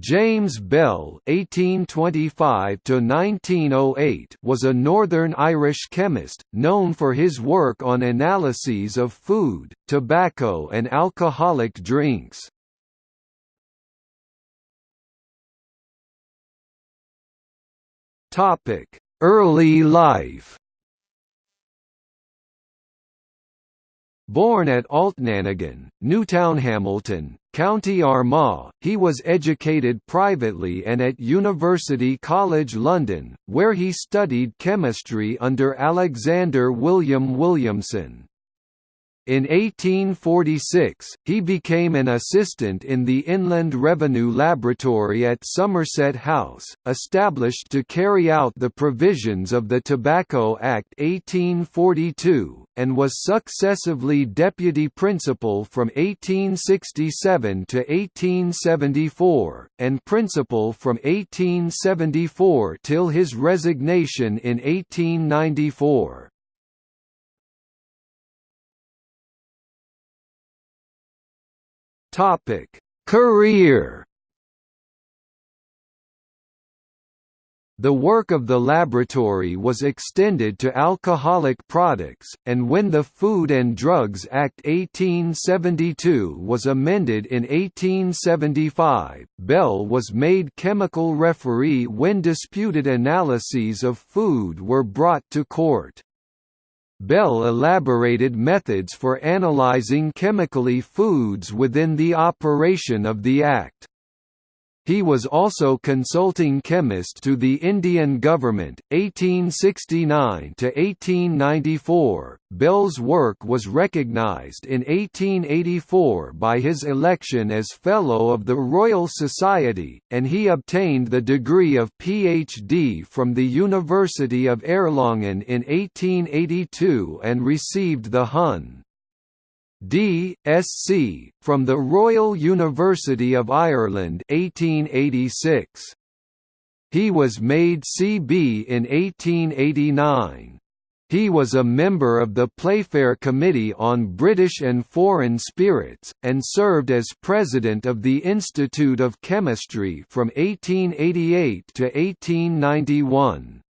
James Bell (1825–1908) was a Northern Irish chemist, known for his work on analyses of food, tobacco, and alcoholic drinks. Topic: Early life. Born at Altnanagan, Newtownhamilton, County Armagh, he was educated privately and at University College London, where he studied chemistry under Alexander William Williamson. In 1846, he became an assistant in the Inland Revenue Laboratory at Somerset House, established to carry out the provisions of the Tobacco Act 1842, and was successively deputy principal from 1867 to 1874, and principal from 1874 till his resignation in 1894. Topic: Career. The work of the laboratory was extended to alcoholic products, and when the Food and Drugs Act 1872 was amended in 1875, Bell was made chemical referee when disputed analyses of food were brought to court. Bell elaborated methods for analyzing chemically foods within the operation of the Act. He was also consulting chemist to the Indian government, 1869–1894. Bell's work was recognized in 1884 by his election as Fellow of the Royal Society, and he obtained the degree of Ph.D. from the University of Erlangen in 1882 and received the Hon. D.Sc. from the Royal University of Ireland 1886. He was made C.B. in 1889. He was a member of the Playfair Committee on British and Foreign Spirits, and served as president of the Institute of Chemistry from 1888 to 1891.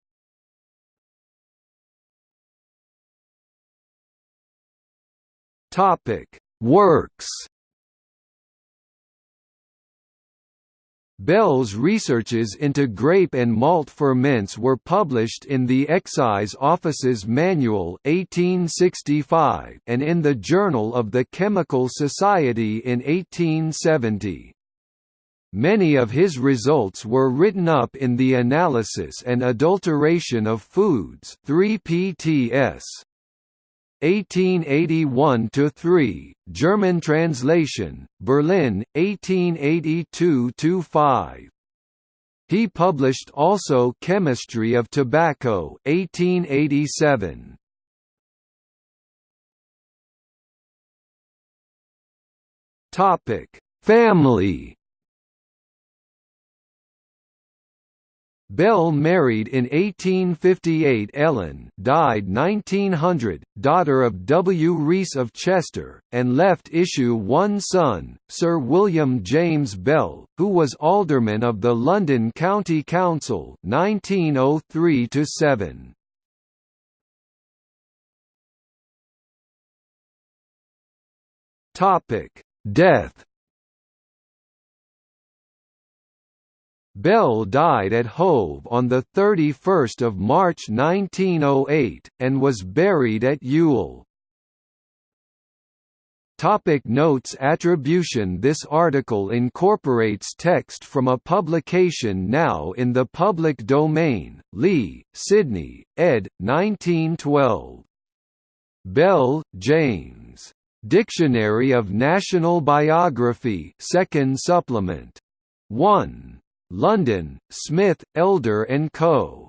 Topic: Works. Bell's researches into grape and malt ferments were published in the Excise Office's Manual 1865 and in the Journal of the Chemical Society in 1870. Many of his results were written up in the Analysis and Adulteration of Foods 3 PTS. 1881–3, German translation, Berlin, 1882 to 5 He published also Chemistry of Tobacco 1887. Topic: Family Bell married in 1858 Ellen died 1900, daughter of W. Rees of Chester, and left issue one son, Sir William James Bell, who was alderman of the London County Council 1903 -7. Death Bell died at Hove on 31 March 1908, and was buried at Ewell. Topic notes Attribution This article incorporates text from a publication now in the public domain, Lee, Sidney, ed. 1912. Bell, James. Dictionary of National Biography 2nd supplement. 1. London, Smith, Elder Co.